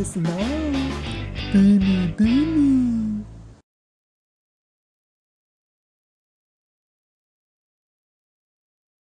por sinal. Billy, Billy.